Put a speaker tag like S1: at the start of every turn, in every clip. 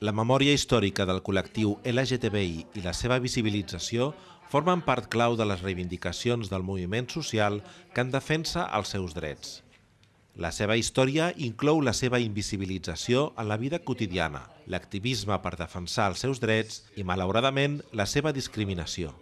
S1: La memòria històrica del col·lectiu LGTBI i la seva visibilització formen part clau de les reivindicacions del moviment social que en defensa els seus drets. La seva història inclou la seva invisibilització en la vida quotidiana, l'activisme per defensar els seus drets i, malauradament, la seva discriminació.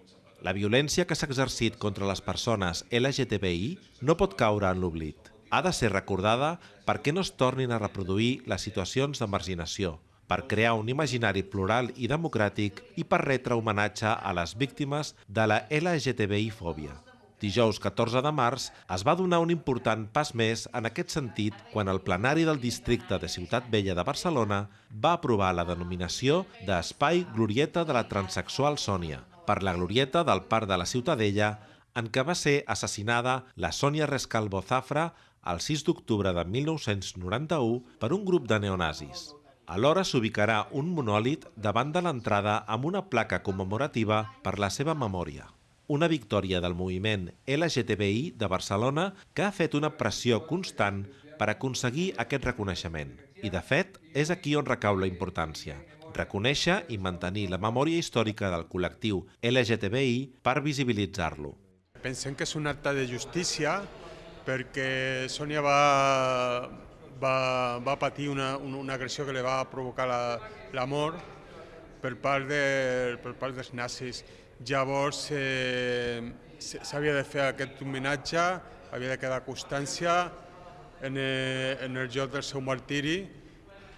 S1: La violència que s'ha exercit contra les persones LGTBI no pot caure en l'oblit. Ha de ser recordada perquè no es tornin a reproduir les situacions de marginació, per crear un imaginari plural i democràtic i per retre homenatge a les víctimes de la LGTBI-fòbia. Dijous 14 de març es va donar un important pas més en aquest sentit quan el plenari del districte de Ciutat Vella de Barcelona va aprovar la denominació d'Espai Glorieta de la Transsexual Sònia, per la glorieta del Parc de la Ciutadella en què va ser assassinada la Sònia Rescalvo Zafra el 6 d'octubre de 1991 per un grup de neonazis. Alhora s'ubicarà un monòlit davant de l'entrada amb una placa commemorativa per la seva memòria. Una victòria del moviment LGTBI de Barcelona que ha fet una pressió constant per aconseguir aquest reconeixement. I, de fet, és aquí on recau la importància, reconèixer i mantenir la memòria històrica del col·lectiu LGTBI per visibilitzar-lo.
S2: Pensem que és un acte de justícia perquè Sònia va, va, va patir una, una agressió que li va provocar la, la mort per part, de, per part dels nazis. Llavors eh, s'havia de fer aquest homenatge, havia de quedar constància en, eh, en el joc del seu martiri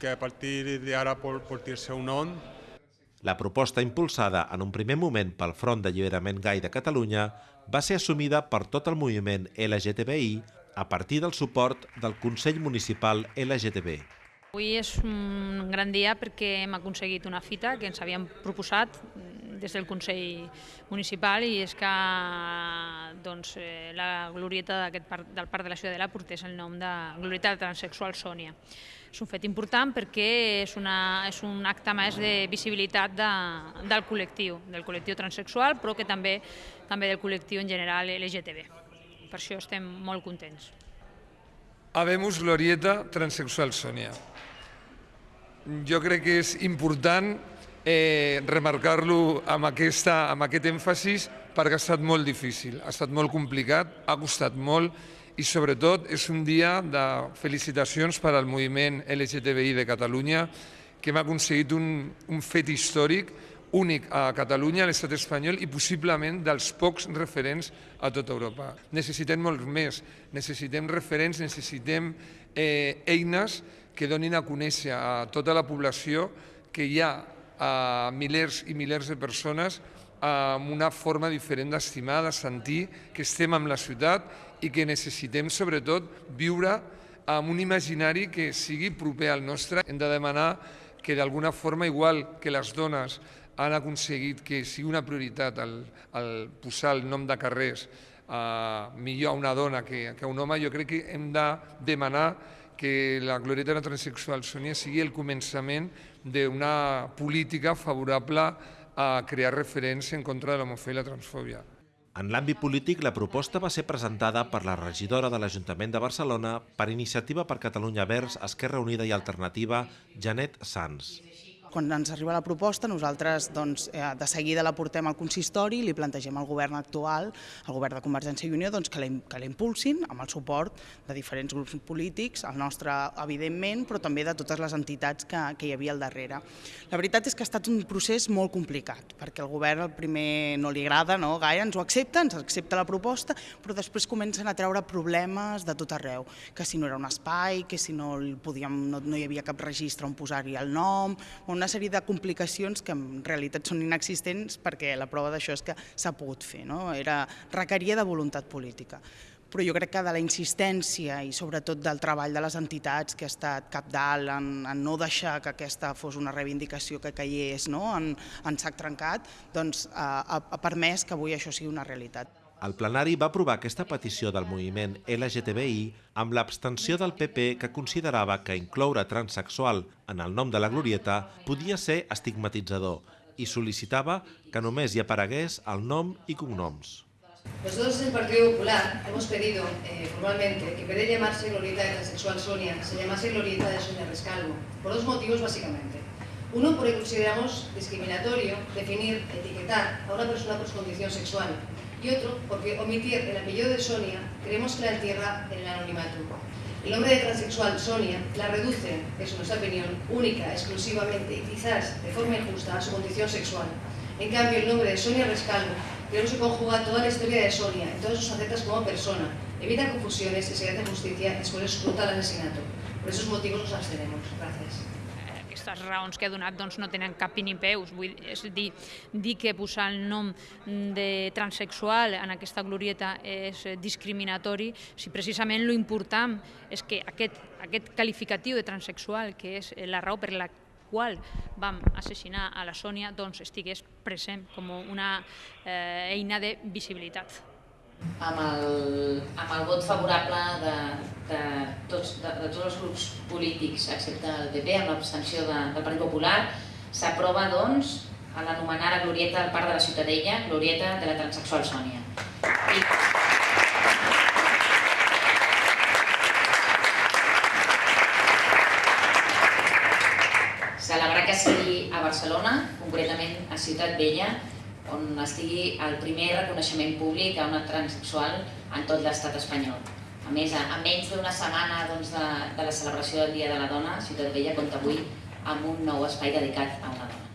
S2: que a partir d'ara pot portar el seu nom.
S1: La proposta impulsada en un primer moment pel Front d'Alliberament Gai de Catalunya va ser assumida per tot el moviment LGTBI a partir del suport del Consell Municipal LGTB.
S3: Avui és un gran dia perquè hem aconseguit una fita que ens havíem proposat des del Consell Municipal i és que doncs, eh, la glorieta parc, del Parc de la Ciutadella portés el nom de Glorieta Transsexual Sònia. És un fet important perquè és, una, és un acte més de visibilitat de, del col·lectiu, del col·lectiu transsexual, però que també, també del col·lectiu en general LGTB. Per això estem molt contents.
S4: Habemus Glorieta Transsexual Sònia. Jo crec que és important eh, remarcar-lo amb, aquesta, amb aquest èmfasis perquè ha estat molt difícil, ha estat molt complicat, ha costat molt i sobretot és un dia de felicitacions per al moviment LGTBI de Catalunya que hem aconseguit un, un fet històric únic a Catalunya, a l'estat espanyol i possiblement dels pocs referents a tota Europa. Necessitem molt més, necessitem referents, necessitem eh, eines que donin a conèixer a tota la població que hi ha a milers i milers de persones amb una forma diferent d'estimar, de sentir que estem amb la ciutat i que necessitem sobretot viure amb un imaginari que sigui proper al nostre. Hem de demanar que d'alguna forma, igual que les dones han aconseguit que sigui una prioritat el, posar el nom de carrers uh, millor a una dona que, que a un home, jo crec que hem de demanar que la glorieta de la transsexual Sònia sigui el començament d'una política favorable a crear referents en contra de l'homofòbia i la transfòbia.
S1: En l'àmbit polític, la proposta va ser presentada per la regidora de l'Ajuntament de Barcelona per Iniciativa per Catalunya Verds, Esquerra Unida i Alternativa, Janet Sanz.
S5: Quan ens arriba la proposta, nosaltres doncs, eh, de seguida la portem al consistori i li plantegem al govern actual, al govern de Convergència i Unió, doncs, que la impulsin amb el suport de diferents grups polítics, el nostre, evidentment, però també de totes les entitats que, que hi havia al darrere. La veritat és que ha estat un procés molt complicat, perquè el govern al primer no li agrada no, gaire, ens ho accepta, ens accepta la proposta, però després comencen a treure problemes de tot arreu, que si no era un espai, que si no, podíem, no, no hi havia cap registre on posar-hi el nom, una sèrie de complicacions que en realitat són inexistents perquè la prova d'això és que s'ha pogut fer, no? Era, requeria de voluntat política però jo crec que de la insistència i sobretot del treball de les entitats que ha estat cap dalt en, en no deixar que aquesta fos una reivindicació que caigués no? en, en sac trencat, doncs ha, ha permès que avui això sigui una realitat.
S1: El plenari va aprovar aquesta petició del moviment LGTBI amb l'abstenció del PP que considerava que incloure transsexual en el nom de la glorieta podia ser estigmatitzador i sol·licitava que només hi aparegués el nom i cognoms.
S6: Nosotros en el Partido Popular hemos pedido eh, formalmente que en vez de llamarse Glorieta de Transexual Sonia, se llamase Glorieta de Sonia Rescalvo, por dos motivos básicamente. Uno, porque consideramos discriminatorio definir, etiquetar a una persona por su condición sexual. Y otro, porque omitir el apellido de Sonia creemos que la entierra en el anonimato. El nombre de transexual Sonia la reduce, es nuestra opinión, única, exclusivamente y quizás de forma injusta a su condición sexual. En cambio, el nombre de Sonia Rescalvo creemos que conjuga toda la historia de Sonia en todas sus facetas como persona, evita confusiones y se hace justicia después de su brutal asesinato. Por esos motivos nos abstenemos. Gracias.
S3: Aquestes raons que ha donat doncs, no tenen cap ni peus. Vull, és dir, dir que posar el nom de transexual en aquesta glorieta és discriminatori, si precisament lo important és que aquest, aquest qualificatiu de transexual, que és la raó per la qual vam assassinar a la Sònia, doncs estigués present com una eh, eina de visibilitat
S7: amb el, amb el vot favorable de, de, tots, de, de tots els grups polítics, excepte el PP, amb l'abstenció de, del Partit Popular, s'aprova, doncs, a l'anomenar la glorieta del Parc de la Ciutadella, glorieta de la transexual Sònia. I... Celebrar que sigui a Barcelona, concretament a Ciutat Vella, on estigui el primer reconeixement públic a una transexual en tot l'estat espanyol. A més, a, menys d'una setmana doncs, de, de la celebració del Dia de la Dona, Ciutat Vella compta avui amb un nou espai dedicat a una dona.